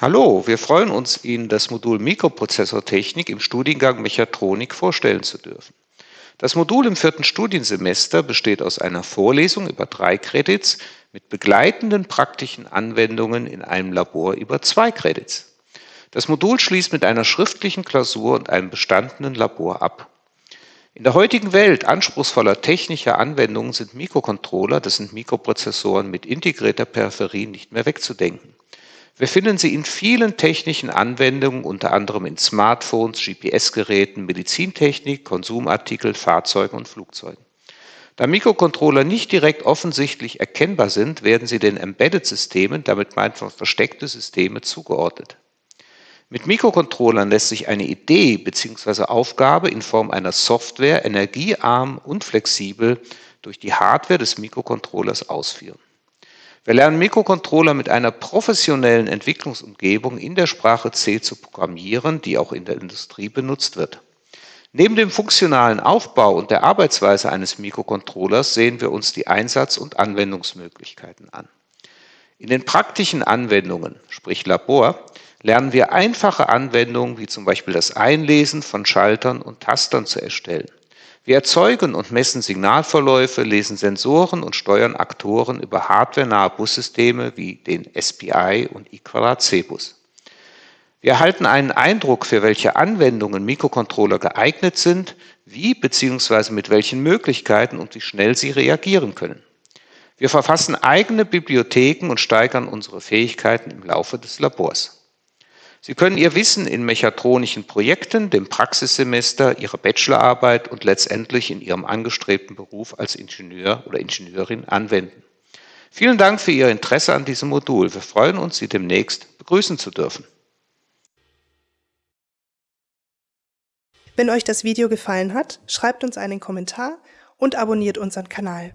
Hallo, wir freuen uns, Ihnen das Modul Mikroprozessortechnik im Studiengang Mechatronik vorstellen zu dürfen. Das Modul im vierten Studiensemester besteht aus einer Vorlesung über drei Credits mit begleitenden praktischen Anwendungen in einem Labor über zwei Credits. Das Modul schließt mit einer schriftlichen Klausur und einem bestandenen Labor ab. In der heutigen Welt anspruchsvoller technischer Anwendungen sind Mikrocontroller, das sind Mikroprozessoren mit integrierter Peripherie, nicht mehr wegzudenken. Wir finden sie in vielen technischen Anwendungen, unter anderem in Smartphones, GPS-Geräten, Medizintechnik, Konsumartikeln, Fahrzeugen und Flugzeugen. Da Mikrocontroller nicht direkt offensichtlich erkennbar sind, werden sie den Embedded-Systemen, damit meint man versteckte Systeme, zugeordnet. Mit Mikrocontrollern lässt sich eine Idee bzw. Aufgabe in Form einer Software energiearm und flexibel durch die Hardware des Mikrocontrollers ausführen. Wir lernen Mikrocontroller mit einer professionellen Entwicklungsumgebung in der Sprache C zu programmieren, die auch in der Industrie benutzt wird. Neben dem funktionalen Aufbau und der Arbeitsweise eines Mikrocontrollers sehen wir uns die Einsatz- und Anwendungsmöglichkeiten an. In den praktischen Anwendungen, sprich Labor, lernen wir einfache Anwendungen wie zum Beispiel das Einlesen von Schaltern und Tastern zu erstellen. Wir erzeugen und messen Signalverläufe, lesen Sensoren und steuern Aktoren über hardwarenahe Bussysteme wie den SPI und I2C-Bus. Wir erhalten einen Eindruck, für welche Anwendungen Mikrocontroller geeignet sind, wie bzw. mit welchen Möglichkeiten und wie schnell sie reagieren können. Wir verfassen eigene Bibliotheken und steigern unsere Fähigkeiten im Laufe des Labors. Sie können Ihr Wissen in mechatronischen Projekten, dem Praxissemester, Ihrer Bachelorarbeit und letztendlich in Ihrem angestrebten Beruf als Ingenieur oder Ingenieurin anwenden. Vielen Dank für Ihr Interesse an diesem Modul. Wir freuen uns, Sie demnächst begrüßen zu dürfen. Wenn euch das Video gefallen hat, schreibt uns einen Kommentar und abonniert unseren Kanal.